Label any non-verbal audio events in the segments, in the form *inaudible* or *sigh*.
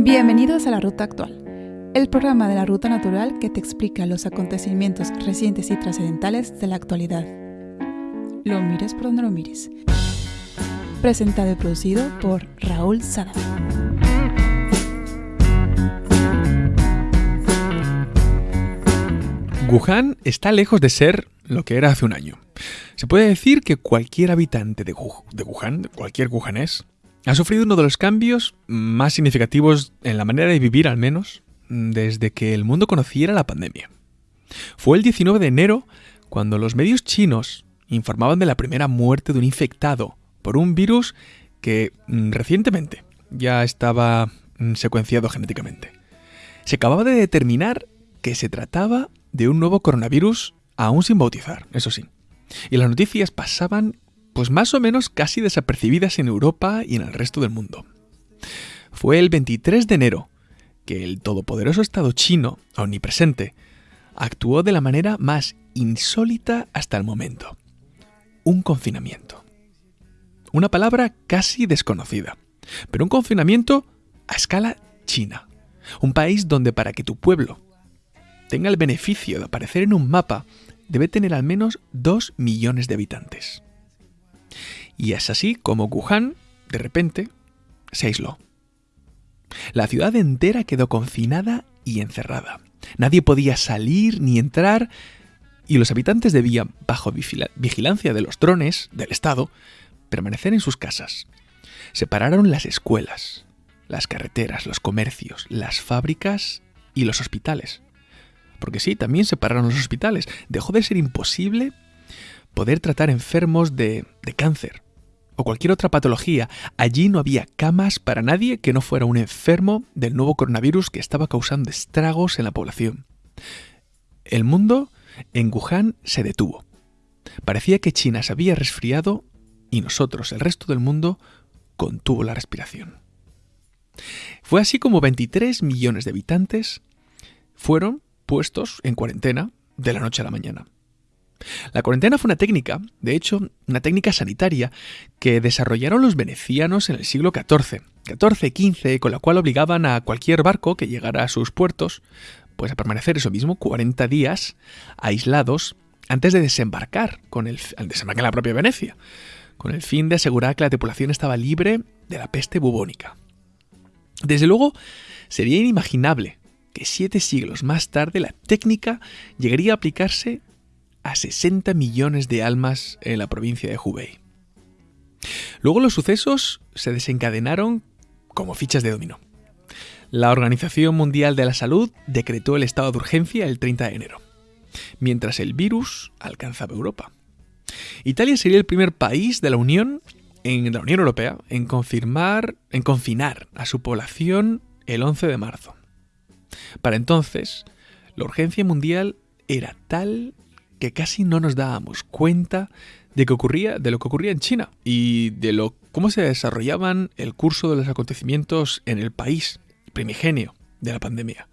Bienvenidos a la Ruta Actual, el programa de la Ruta Natural que te explica los acontecimientos recientes y trascendentales de la actualidad. Lo mires por donde lo mires. Presentado y producido por Raúl Sada. Wuhan está lejos de ser lo que era hace un año. Se puede decir que cualquier habitante de, Wuhan, cualquier wuhanés, ha sufrido uno de los cambios más significativos en la manera de vivir al menos desde que el mundo conociera la pandemia. Fue el 19 de enero cuando los medios chinos informaban de la primera muerte de un infectado por un virus que mm, recientemente ya estaba mm, secuenciado genéticamente. Se acababa de determinar que se trataba de un nuevo coronavirus aún sin bautizar, eso sí. Y las noticias pasaban pues más o menos casi desapercibidas en Europa y en el resto del mundo. Fue el 23 de enero que el todopoderoso Estado chino, omnipresente, actuó de la manera más insólita hasta el momento. Un confinamiento. Una palabra casi desconocida, pero un confinamiento a escala china. Un país donde para que tu pueblo tenga el beneficio de aparecer en un mapa, debe tener al menos 2 millones de habitantes. Y es así como Wuhan, de repente, se aisló. La ciudad entera quedó confinada y encerrada. Nadie podía salir ni entrar y los habitantes debían, bajo vigilancia de los drones del Estado, permanecer en sus casas. Separaron las escuelas, las carreteras, los comercios, las fábricas y los hospitales. Porque sí, también separaron los hospitales. Dejó de ser imposible poder tratar enfermos de, de cáncer o cualquier otra patología. Allí no había camas para nadie que no fuera un enfermo del nuevo coronavirus que estaba causando estragos en la población. El mundo en Wuhan se detuvo. Parecía que China se había resfriado y nosotros, el resto del mundo, contuvo la respiración. Fue así como 23 millones de habitantes fueron puestos en cuarentena de la noche a la mañana. La cuarentena fue una técnica, de hecho, una técnica sanitaria, que desarrollaron los venecianos en el siglo XIV, XIV-XV, con la cual obligaban a cualquier barco que llegara a sus puertos, pues a permanecer eso mismo, 40 días aislados antes de desembarcar, con el, al desembarcar en la propia Venecia, con el fin de asegurar que la tripulación estaba libre de la peste bubónica. Desde luego, sería inimaginable siete siglos más tarde la técnica llegaría a aplicarse a 60 millones de almas en la provincia de Hubei. Luego los sucesos se desencadenaron como fichas de dominó. La Organización Mundial de la Salud decretó el estado de urgencia el 30 de enero, mientras el virus alcanzaba Europa. Italia sería el primer país de la Unión en la Unión Europea en confirmar en confinar a su población el 11 de marzo. Para entonces, la urgencia mundial era tal que casi no nos dábamos cuenta de, lo que ocurría en China y de cómo se desarrollaban el curso de los acontecimientos en el país primigenio de la pandemia.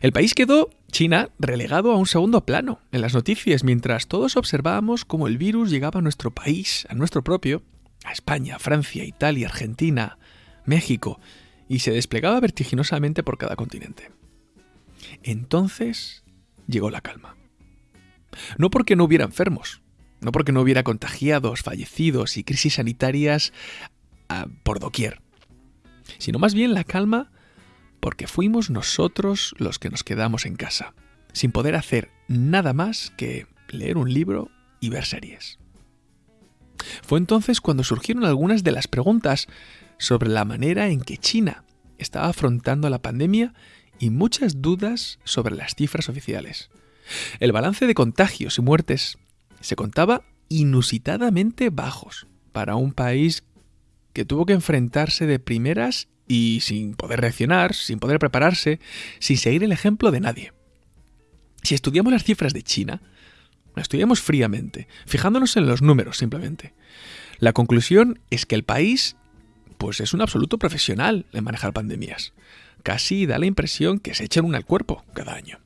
El país quedó, China, relegado a un segundo plano en las noticias, mientras todos observábamos cómo el virus llegaba a nuestro país, a nuestro propio, a España, Francia, Italia, Argentina, México, y se desplegaba vertiginosamente por cada continente. Entonces llegó la calma. No porque no hubiera enfermos, no porque no hubiera contagiados, fallecidos y crisis sanitarias ah, por doquier, sino más bien la calma porque fuimos nosotros los que nos quedamos en casa, sin poder hacer nada más que leer un libro y ver series. Fue entonces cuando surgieron algunas de las preguntas sobre la manera en que China estaba afrontando la pandemia y muchas dudas sobre las cifras oficiales. El balance de contagios y muertes se contaba inusitadamente bajos para un país que tuvo que enfrentarse de primeras y sin poder reaccionar, sin poder prepararse, sin seguir el ejemplo de nadie. Si estudiamos las cifras de China, las estudiamos fríamente, fijándonos en los números simplemente. La conclusión es que el país pues es un absoluto profesional en manejar pandemias. Casi da la impresión que se echan una al cuerpo cada año.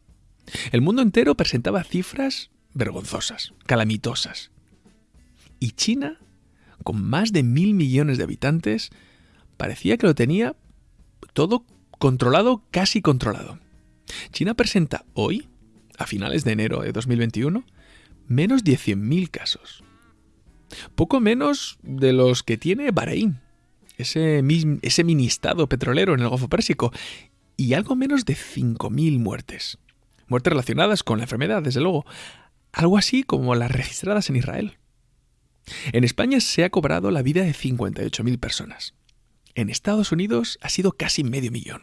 El mundo entero presentaba cifras vergonzosas, calamitosas. Y China, con más de mil millones de habitantes, parecía que lo tenía todo controlado, casi controlado. China presenta hoy, a finales de enero de 2021, menos de 100.000 casos. Poco menos de los que tiene Bahrein, ese, ese mini estado petrolero en el Golfo Pérsico, y algo menos de 5.000 muertes. Muertes relacionadas con la enfermedad, desde luego. Algo así como las registradas en Israel. En España se ha cobrado la vida de 58.000 personas. En Estados Unidos ha sido casi medio millón.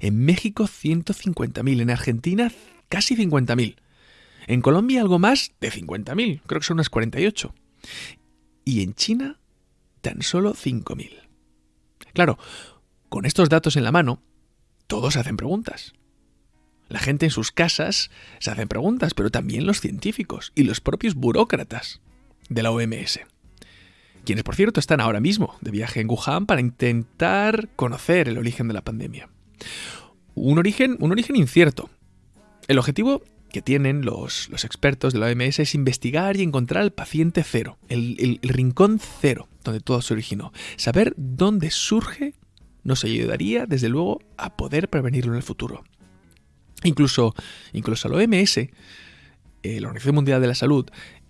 En México 150.000. En Argentina casi 50.000. En Colombia algo más de 50.000. Creo que son unas 48. Y en China tan solo 5.000. Claro, con estos datos en la mano, todos hacen preguntas. La gente en sus casas se hacen preguntas, pero también los científicos y los propios burócratas de la OMS. Quienes, por cierto, están ahora mismo de viaje en Wuhan para intentar conocer el origen de la pandemia. Un origen, un origen incierto. El objetivo que tienen los, expertos de la OMS es investigar y encontrar el paciente cero, el rincón cero donde todo se originó. Saber dónde surge nos ayudaría, desde luego, a poder prevenirlo en el futuro. Incluso, incluso la OMS, eh, la Organización Mundial de la Salud,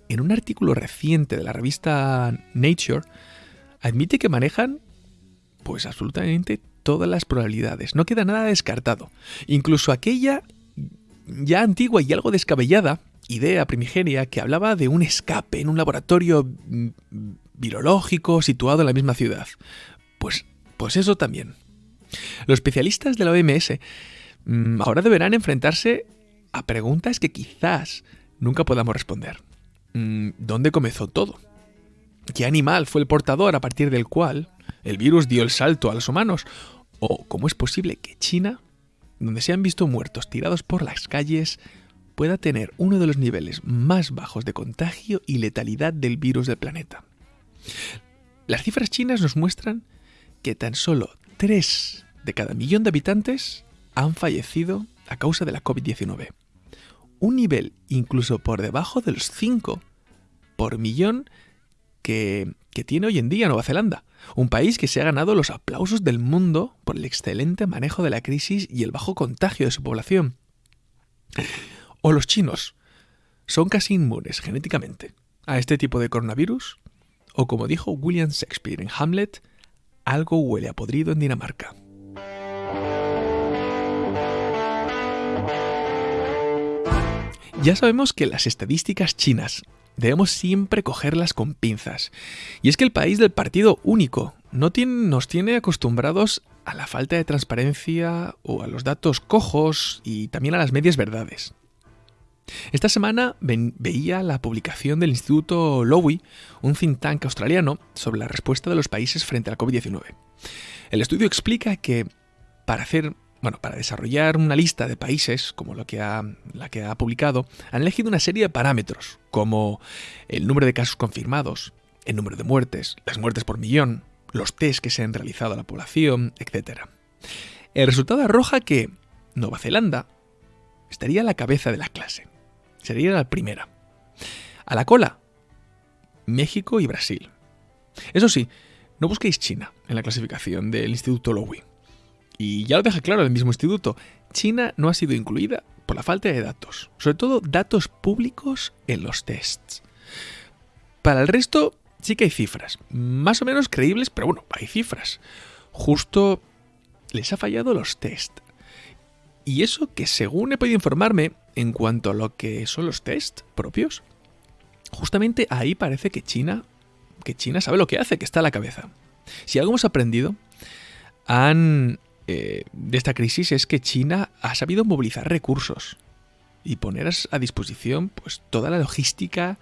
en un artículo reciente de la revista Nature, admite que manejan pues absolutamente todas las probabilidades. No queda nada descartado. Incluso aquella ya antigua y algo descabellada idea primigenia que hablaba de un escape en un laboratorio mm, virológico situado en la misma ciudad. Pues pues eso también. Los especialistas de la OMS ahora deberán enfrentarse a preguntas que quizás nunca podamos responder. Mm, ¿Dónde comenzó todo? ¿Qué animal fue el portador a partir del cual el virus dio el salto a los humanos? ¿O cómo es posible que China, donde se han visto muertos tirados por las calles, pueda tener uno de los niveles más bajos de contagio y letalidad del virus del planeta? Las cifras chinas nos muestran que tan solo 3 de cada millón de habitantes han fallecido a causa de la COVID-19. Un nivel incluso por debajo de los 5 por millón que, que, tiene hoy en día Nueva Zelanda, un país que se ha ganado los aplausos del mundo por el excelente manejo de la crisis y el bajo contagio de su población. O los chinos, son casi inmunes genéticamente a este tipo de coronavirus, o como dijo William Shakespeare en Hamlet, algo huele a podrido en Dinamarca. Ya sabemos que las estadísticas chinas debemos siempre cogerlas con pinzas. Y es que el país del partido único no nos tiene acostumbrados a la falta de transparencia o a los datos cojos y también a las medias verdades. Esta semana veía la publicación del Instituto Lowy, un think tank australiano, sobre la respuesta de los países frente a la COVID-19. El estudio explica que para hacer bueno, para desarrollar una lista de países, como lo que ha, la que ha publicado, han elegido una serie de parámetros, como el número de casos confirmados, el número de muertes, las muertes por millón, los test que se han realizado a la población, etc. El resultado arroja que Nueva Zelanda estaría a la cabeza de la clase. Sería la primera. A la cola, México y Brasil. Eso sí, no busquéis China en la clasificación del Instituto Lowy. Y ya lo deja claro el mismo instituto, China no ha sido incluida por la falta de datos, sobre todo datos públicos en los tests. Para el resto sí que hay cifras, más o menos creíbles, pero bueno, hay cifras. Justo les ha fallado los tests. Y eso que según he podido informarme, en cuanto a lo que son los test propios, justamente ahí parece que China, que China sabe lo que hace, que está a la cabeza. Si algo hemos aprendido han, eh, de esta crisis es que China ha sabido movilizar recursos y poner a disposición pues, toda la logística,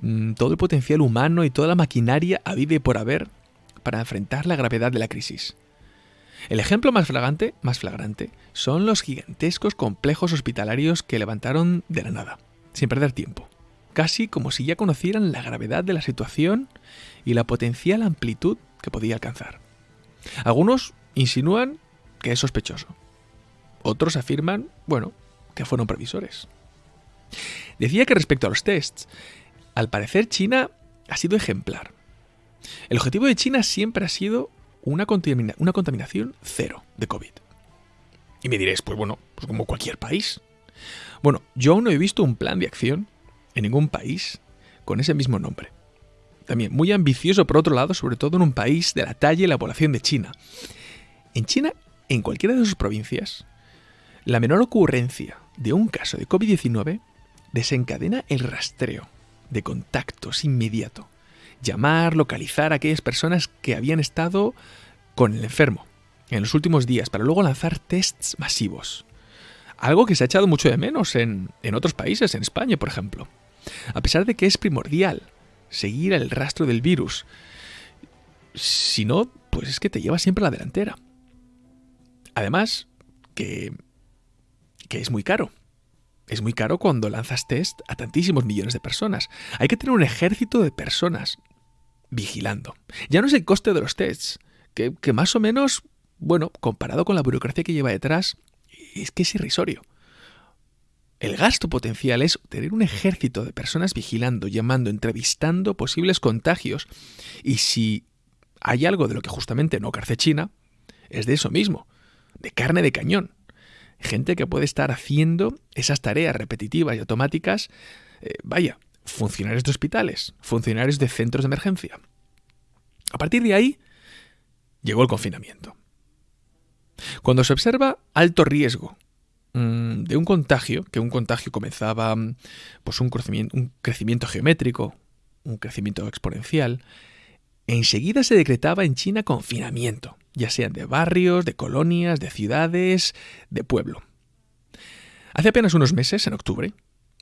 mm, todo el potencial humano y toda la maquinaria a y por haber para enfrentar la gravedad de la crisis. El ejemplo más flagrante, más flagrante son los gigantescos complejos hospitalarios que levantaron de la nada, sin perder tiempo, casi como si ya conocieran la gravedad de la situación y la potencial amplitud que podía alcanzar. Algunos insinúan que es sospechoso. Otros afirman, bueno, que fueron previsores. Decía que respecto a los tests, al parecer China ha sido ejemplar. El objetivo de China siempre ha sido una, contaminación cero de COVID. Y me diréis, pues bueno, pues como cualquier país. Bueno, yo aún no he visto un plan de acción en ningún país con ese mismo nombre. También muy ambicioso por otro lado, sobre todo en un país de la talla y la población de China. En China, en cualquiera de sus provincias, la menor ocurrencia de un caso de COVID-19 desencadena el rastreo de contactos inmediato. Llamar, localizar a aquellas personas que habían estado con el enfermo en los últimos días para luego lanzar tests masivos. Algo que se ha echado mucho de menos en, en otros países, en España, por ejemplo. A pesar de que es primordial seguir el rastro del virus, si no, pues es que te lleva siempre a la delantera. Además, que, que es muy caro. Es muy caro cuando lanzas test a tantísimos millones de personas. Hay que tener un ejército de personas vigilando. Ya no es el coste de los tests, que, que más o menos, bueno, comparado con la burocracia que lleva detrás, es que es irrisorio. El gasto potencial es tener un ejército de personas vigilando, llamando, entrevistando posibles contagios. Y si hay algo de lo que justamente no carce China, es de eso mismo, de carne de cañón. Gente que puede estar haciendo esas tareas repetitivas y automáticas, eh, vaya, funcionarios de hospitales, funcionarios de centros de emergencia. A partir de ahí, llegó el confinamiento. Cuando se observa alto riesgo mm, de un contagio, que un contagio comenzaba pues un crecimiento, un crecimiento geométrico, un crecimiento exponencial, enseguida se decretaba en China confinamiento, ya sean de barrios, de colonias, de ciudades, de pueblo. Hace apenas unos meses, en octubre,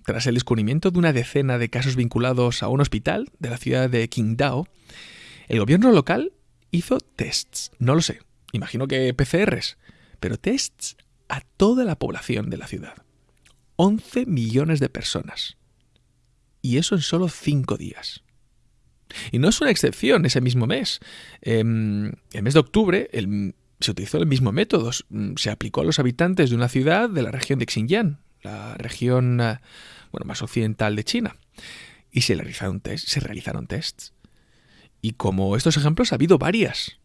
tras el descubrimiento de una decena de casos vinculados a un hospital de la ciudad de Qingdao, el gobierno local hizo tests, no lo sé, imagino que PCRs, pero tests a toda la población de la ciudad. 11 millones de personas. Y eso en solo 5 días. Y no es una excepción ese mismo mes. Em, el mes de octubre se utilizó el mismo método. Mm, se aplicó a los habitantes de una ciudad de la región de Xinjiang, la región eh, bueno, más occidental de China. Y se realizaron, tests. Y como estos ejemplos ha habido varias,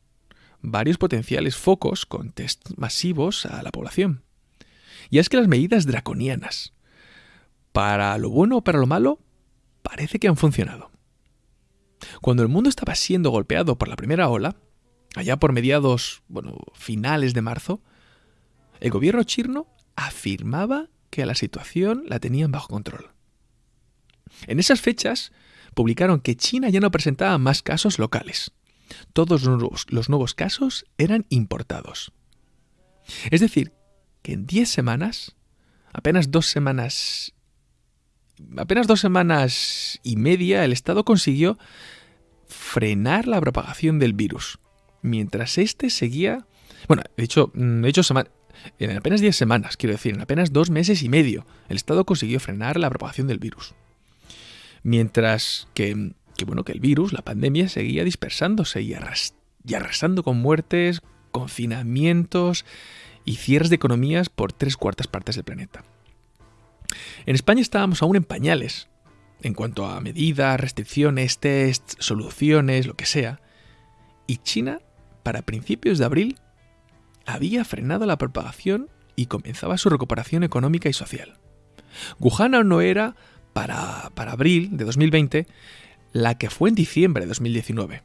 varios potenciales focos con tests masivos a la población. Y es que las medidas draconianas, para lo bueno o para lo malo, parece que han funcionado. Cuando el mundo estaba siendo golpeado por la primera ola, allá por mediados, bueno, finales de marzo, el gobierno chino afirmaba que la situación la tenían bajo control. En esas fechas publicaron que China ya no presentaba más casos locales. Todos los nuevos, casos eran importados. Es decir, que en 10 semanas, apenas dos semanas apenas dos semanas y media, el Estado consiguió frenar la propagación del virus, mientras este seguía... Bueno, de hecho, mm, en apenas 10 semanas, quiero decir, en apenas dos meses y medio, el Estado consiguió frenar la propagación del virus. Mientras que, bueno, que el virus, la pandemia, seguía dispersándose y, y arrasando con muertes, confinamientos y cierres de economías por tres cuartas partes del planeta. En España estábamos aún en pañales, en cuanto a medidas, restricciones, tests, soluciones, lo que sea. Y China, para principios de abril, había frenado la propagación y comenzaba su recuperación económica y social. Wuhan no era, para, para abril de 2020, la que fue en diciembre de 2019.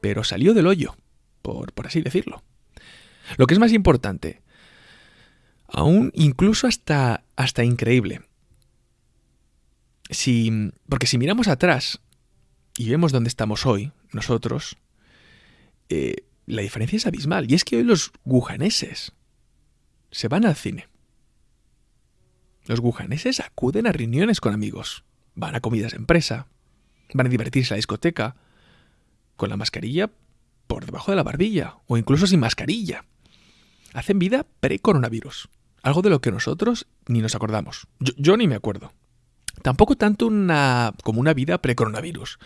Pero salió del hoyo, por, por así decirlo. Lo que es más importante, aún incluso hasta, hasta increíble, si, porque si miramos atrás y vemos dónde estamos hoy, nosotros, eh, la diferencia es abismal. Y es que hoy los gujaneses se van al cine. Los gujaneses acuden a reuniones con amigos, van a comidas de empresa, van a divertirse a la discoteca, con la mascarilla por debajo de la barbilla, o incluso sin mascarilla. Hacen vida pre-coronavirus, algo de lo que nosotros ni nos acordamos. yo ni me acuerdo. Tampoco tanto una, como una vida pre-coronavirus,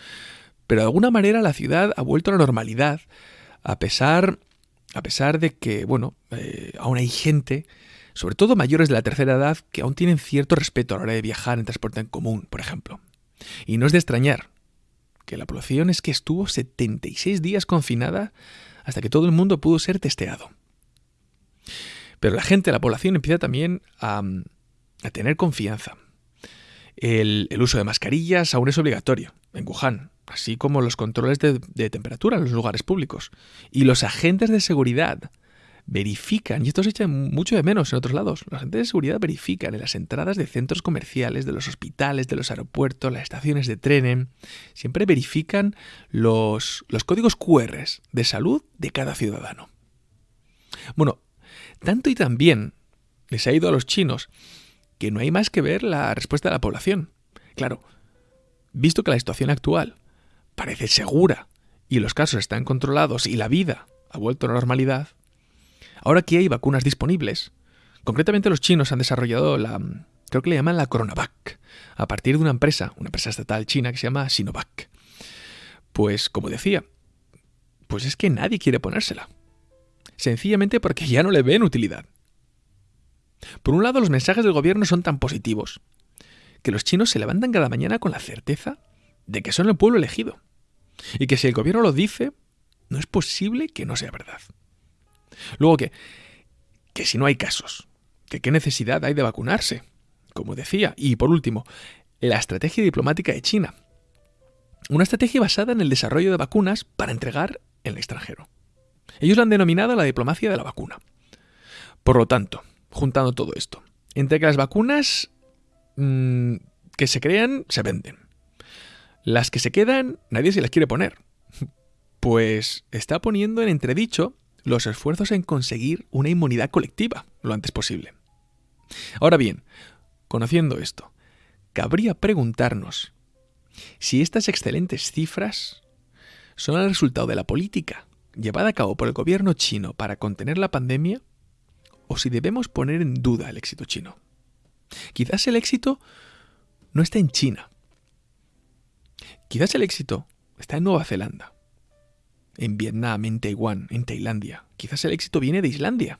pero de alguna manera la ciudad ha vuelto a la normalidad, a pesar, a pesar de que, bueno, eh, aún hay gente, sobre todo mayores de la tercera edad, que aún tienen cierto respeto a la hora de viajar en transporte en común, por ejemplo. Y no es de extrañar que la población es que estuvo 76 días confinada hasta que todo el mundo pudo ser testeado. Pero la gente, la población empieza también a, tener confianza. El, uso de mascarillas aún es obligatorio en Wuhan, así como los controles de, de temperatura en los lugares públicos. Y los agentes de seguridad verifican, y esto se echa mucho de menos en otros lados, los agentes de seguridad verifican en las entradas de centros comerciales, de los hospitales, de los aeropuertos, las estaciones de tren, siempre verifican los, los códigos QR de salud de cada ciudadano. Bueno, tanto y también les ha ido a los chinos que no hay más que ver la respuesta de la población. Claro, visto que la situación actual parece segura y los casos están controlados y la vida ha vuelto a la normalidad, Ahora que hay vacunas disponibles, concretamente los chinos han desarrollado la, creo que le llaman la Coronavac, a partir de una empresa, una empresa estatal china que se llama Sinovac. Pues, como decía, pues es que nadie quiere ponérsela. Sencillamente porque ya no le ven utilidad. Por un lado, los mensajes del gobierno son tan positivos que los chinos se levantan cada mañana con la certeza de que son el pueblo elegido. Y que si el gobierno lo dice, no es posible que no sea verdad. Luego que, que si no hay casos, que qué necesidad hay de vacunarse, como decía. Y por último, la estrategia diplomática de China. Una estrategia basada en el desarrollo de vacunas para entregar en el extranjero. Ellos la han denominado la diplomacia de la vacuna. Por lo tanto, juntando todo esto, entre que las vacunas mm, que se crean se venden. Las que se quedan, nadie se las quiere poner. *laughs* Pues está poniendo en entredicho los esfuerzos en conseguir una inmunidad colectiva lo antes posible. Ahora bien, conociendo esto, cabría preguntarnos si estas excelentes cifras son el resultado de la política llevada a cabo por el gobierno chino para contener la pandemia o si debemos poner en duda el éxito chino. Quizás el éxito no está en China. Quizás el éxito está en Nueva Zelanda en Vietnam, en Taiwán, en Tailandia. Quizás el éxito viene de Islandia.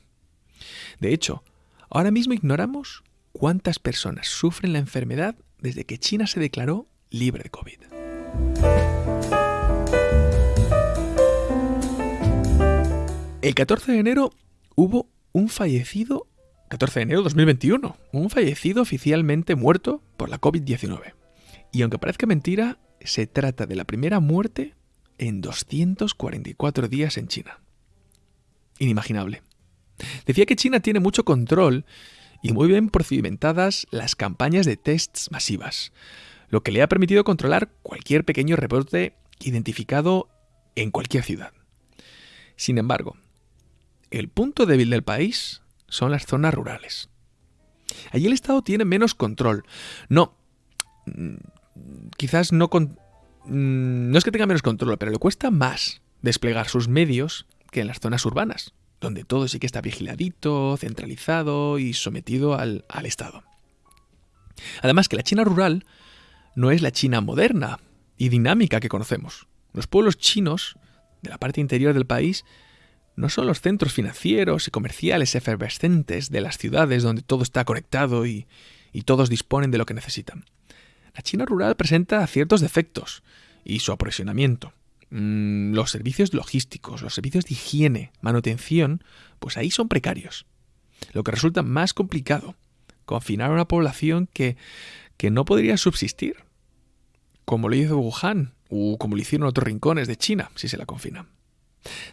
De hecho, ahora mismo ignoramos cuántas personas sufren la enfermedad desde que China se declaró libre de COVID. El 14 de enero hubo un fallecido, 14 de enero de 2021, un fallecido oficialmente muerto por la COVID-19. Y aunque parezca mentira, se trata de la primera muerte en 244 días en China. Inimaginable. Decía que China tiene mucho control y muy bien procedimentadas las campañas de tests masivas, lo que le ha permitido controlar cualquier pequeño reporte identificado en cualquier ciudad. Sin embargo, el punto débil del país son las zonas rurales. Allí el Estado tiene menos control. No, mm, quizás no Mm, no es que tenga menos control, pero le cuesta más desplegar sus medios que en las zonas urbanas, donde todo sí que está vigiladito, centralizado y sometido al, al Estado. Además que la China rural no es la China moderna y dinámica que conocemos. Los pueblos chinos de la parte interior del país no son los centros financieros y comerciales efervescentes de las ciudades donde todo está conectado y, todos disponen de lo que necesitan. La China rural presenta ciertos defectos y su aprovisionamiento. Mm, los servicios logísticos, los servicios de higiene, manutención, pues ahí son precarios. Lo que resulta más complicado, confinar a una población que, que no podría subsistir, como lo hizo Wuhan o como lo hicieron otros rincones de China si se la confinan.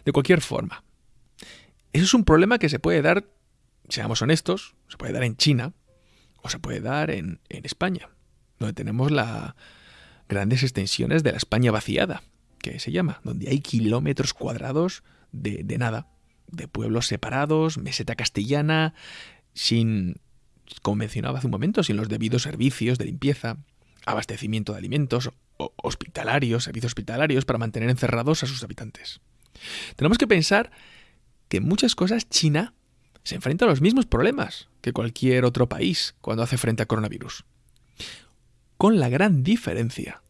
De cualquier forma, eso es un problema que se puede dar, seamos honestos, se puede dar en China o se puede dar en, España donde tenemos las grandes extensiones de la España vaciada, que se llama, donde hay kilómetros cuadrados de, de nada, de pueblos separados, meseta castellana, sin, como mencionaba hace un momento, sin los debidos servicios de limpieza, abastecimiento de alimentos, hospitalarios, servicios hospitalarios para mantener encerrados a sus habitantes. Tenemos que pensar que en muchas cosas China se enfrenta a los mismos problemas que cualquier otro país cuando hace frente a coronavirus con la gran diferencia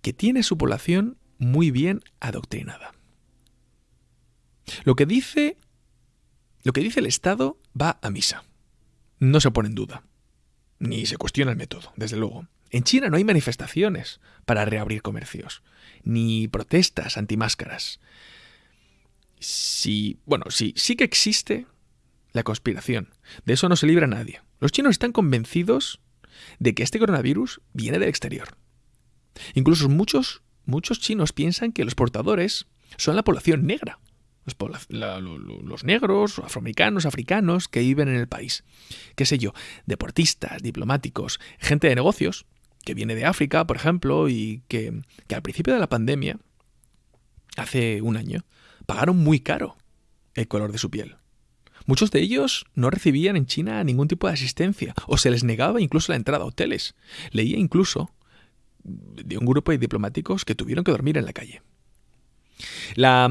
que tiene su población muy bien adoctrinada. Lo que dice lo que dice el Estado va a misa. No se pone en duda. Ni se cuestiona el método, desde luego. En China no hay manifestaciones para reabrir comercios, ni protestas antimáscaras. Sí, bueno, sí, sí que existe la conspiración. De eso no se libra nadie. Los chinos están convencidos de que este coronavirus viene del exterior. Incluso muchos, muchos chinos piensan que los portadores son la población negra. Los, negros, afroamericanos, africanos que viven en el país. Qué sé yo, deportistas, diplomáticos, gente de negocios que viene de África, por ejemplo, y que al principio de la pandemia, hace un año, pagaron muy caro el color de su piel. Muchos de ellos no recibían en China ningún tipo de asistencia o se les negaba incluso la entrada a hoteles. Leía incluso de un grupo de diplomáticos que tuvieron que dormir en la calle. La,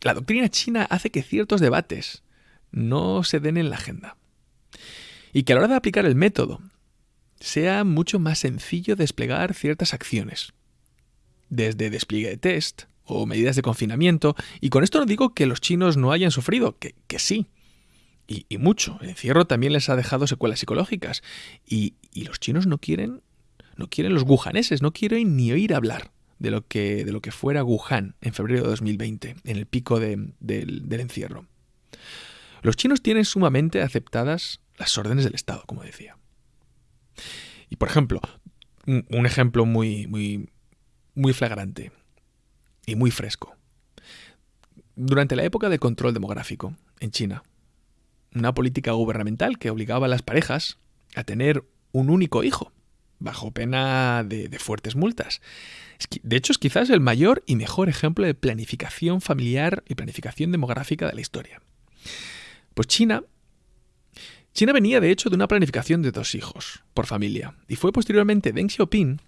la doctrina china hace que ciertos debates no se den en la agenda y que a la hora de aplicar el método sea mucho más sencillo desplegar ciertas acciones, desde despliegue de test o medidas de confinamiento, y con esto no digo que los chinos no hayan sufrido, que, que sí, y, mucho. El encierro también les ha dejado secuelas psicológicas. Y, los chinos no quieren, no quieren los wuhaneses, no quieren ni oír hablar de lo que, de lo que fuera Wuhan en febrero de 2020, en el pico del, del encierro. Los chinos tienen sumamente aceptadas las órdenes del Estado, como decía. Y por ejemplo, un ejemplo muy, muy, muy flagrante y muy fresco. Durante la época de control demográfico en China, una política gubernamental que obligaba a las parejas a tener un único hijo, bajo pena de, fuertes multas. De hecho, es quizás el mayor y mejor ejemplo de planificación familiar y planificación demográfica de la historia. Pues China China venía de hecho de una planificación de dos hijos por familia, y fue posteriormente Deng Xiaoping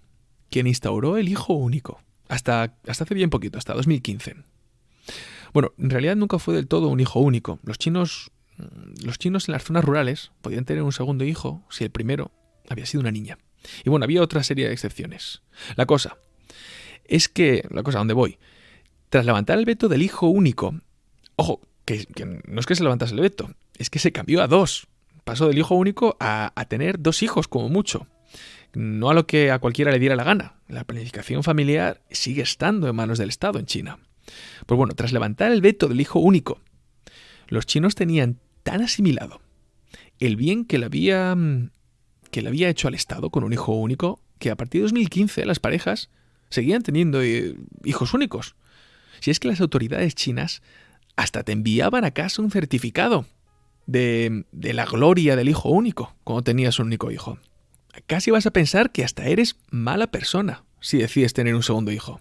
quien instauró el hijo único, hasta, hasta hace bien poquito, hasta 2015. Bueno, en realidad nunca fue del todo un hijo único. Los chinos los chinos en las zonas rurales podían tener un segundo hijo si el primero había sido una niña. Y bueno, había otra serie de excepciones. La cosa es que, la cosa a voy, tras levantar el veto del hijo único, ojo, que, no es que se levantase el veto, es que se cambió a dos. Pasó del hijo único a, a tener dos hijos como mucho. No a lo que a cualquiera le diera la gana. La planificación familiar sigue estando en manos del Estado en China. Pues bueno, tras levantar el veto del hijo único, los chinos tenían tan asimilado el bien que le había mm, que le había hecho al Estado con un hijo único que a partir de 2015 las parejas seguían teniendo eh, hijos únicos. Si es que las autoridades chinas hasta te enviaban a casa un certificado de, de la gloria del hijo único cuando tenías un único hijo. Casi vas a pensar que hasta eres mala persona si decides tener un segundo hijo.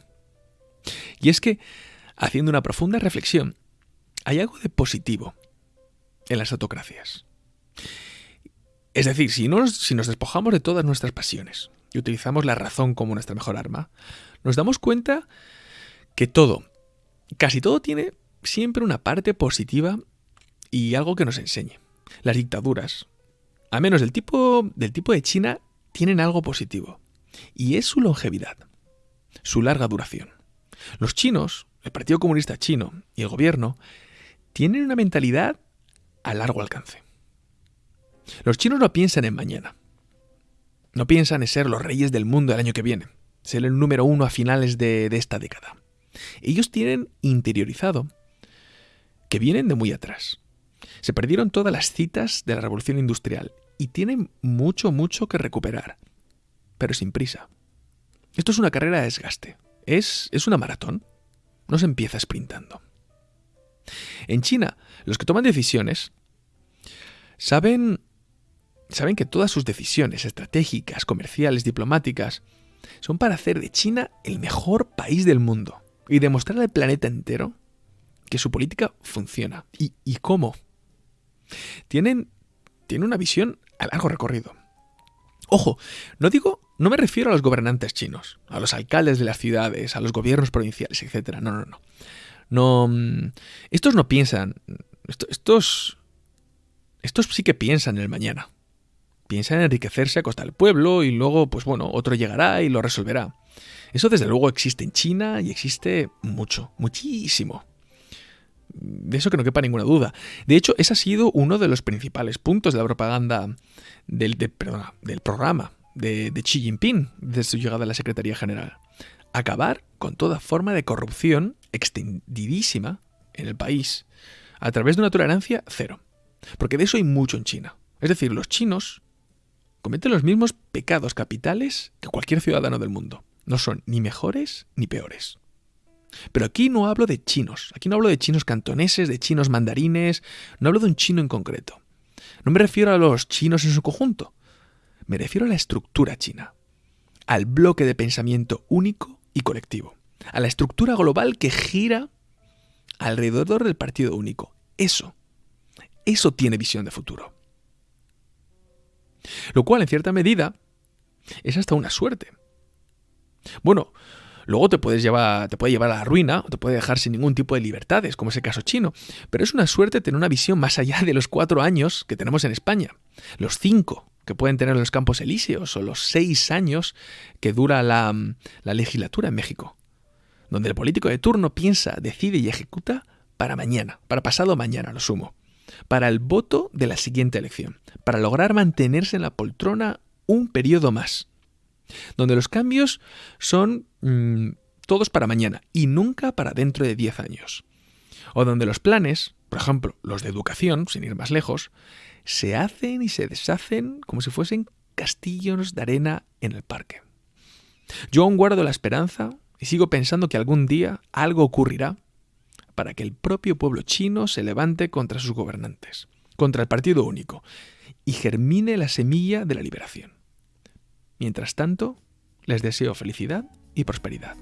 Y es que, haciendo una profunda reflexión, hay algo de positivo en las autocracias. Es decir, si, si nos despojamos de todas nuestras pasiones y utilizamos la razón como nuestra mejor arma, nos damos cuenta que todo, casi todo tiene siempre una parte positiva y algo que nos enseñe. Las dictaduras, a menos del tipo, del tipo de China, tienen algo positivo, y es su longevidad, su larga duración. Los chinos, el Partido Comunista Chino y el gobierno, tienen una mentalidad a largo alcance. Los chinos no piensan en mañana. No piensan en ser los reyes del mundo el año que viene, ser el número uno a finales de, de esta década. Ellos tienen interiorizado que vienen de muy atrás. Se perdieron todas las citas de la revolución industrial y tienen mucho, mucho que recuperar, pero sin prisa. Esto es una carrera de desgaste. Es, es una maratón. No se empieza sprintando. En China, los que toman decisiones saben, saben que todas sus decisiones estratégicas, comerciales, diplomáticas, son para hacer de China el mejor país del mundo y demostrar al planeta entero que su política funciona. ¿Y, cómo? Tienen, tienen una visión a largo recorrido. Ojo, no digo, no me refiero a los gobernantes chinos, a los alcaldes de las ciudades, a los gobiernos provinciales, etc. No, no, no. No, mm, estos no piensan, estos, estos sí que piensan en el mañana. Piensan en enriquecerse a costa del pueblo y luego, pues bueno, otro llegará y lo resolverá. Eso desde luego existe en China y existe mucho, muchísimo. De eso que no quepa ninguna duda. De hecho, ese ha sido uno de los principales puntos de la propaganda del, del programa de, de Xi Jinping desde su llegada a la Secretaría General. Acabar con toda forma de corrupción extendidísima en el país a través de una tolerancia cero. Porque de eso hay mucho en China. Es decir, los chinos cometen los mismos pecados capitales que cualquier ciudadano del mundo. No son ni mejores ni peores. Pero aquí no hablo de chinos, aquí no hablo de chinos cantoneses, de chinos mandarines, no hablo de un chino en concreto. No me refiero a los chinos en su conjunto, me refiero a la estructura china, al bloque de pensamiento único y colectivo, a la estructura global que gira alrededor del partido único. Eso, eso tiene visión de futuro. Lo cual, en cierta medida, es hasta una suerte. Bueno, Luego te puedes llevar, te puede llevar a la ruina o te puede dejar sin ningún tipo de libertades, como es el caso chino. Pero es una suerte tener una visión más allá de los cuatro años que tenemos en España. Los cinco que pueden tener los campos elíseos o los seis años que dura la, la legislatura en México. Donde el político de turno piensa, decide y ejecuta para mañana, para pasado mañana, lo sumo. Para el voto de la siguiente elección. Para lograr mantenerse en la poltrona un periodo más donde los cambios son mm, todos para mañana y nunca para dentro de 10 años. O donde los planes, por ejemplo, los de educación, sin ir más lejos, se hacen y se deshacen como si fuesen castillos de arena en el parque. Yo aún guardo la esperanza y sigo pensando que algún día algo ocurrirá para que el propio pueblo chino se levante contra sus gobernantes, contra el partido único, y germine la semilla de la liberación. Mientras tanto, les deseo felicidad y prosperidad.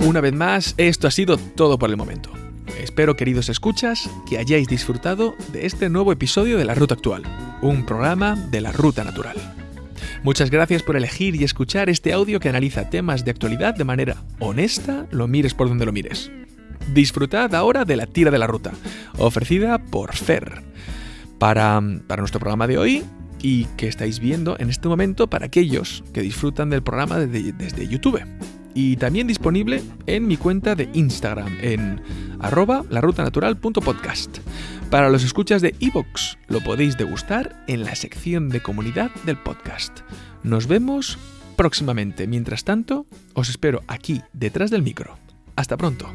Una vez más, esto ha sido todo por el momento. Espero, queridos escuchas, que hayáis disfrutado de este nuevo episodio de La Ruta Actual, un programa de la Ruta Natural. Muchas gracias por elegir y escuchar este audio que analiza temas de actualidad de manera honesta, lo mires por donde lo mires. Disfrutad ahora de la tira de la ruta, ofrecida por Fer, para, nuestro programa de hoy y que estáis viendo en este momento para aquellos que disfrutan del programa desde, YouTube. Y también disponible en mi cuenta de Instagram en arroba larutanatural.podcast. Para los escuchas de iVoox lo podéis degustar en la sección de comunidad del podcast. Nos vemos próximamente. Mientras tanto, os espero aquí detrás del micro. Hasta pronto.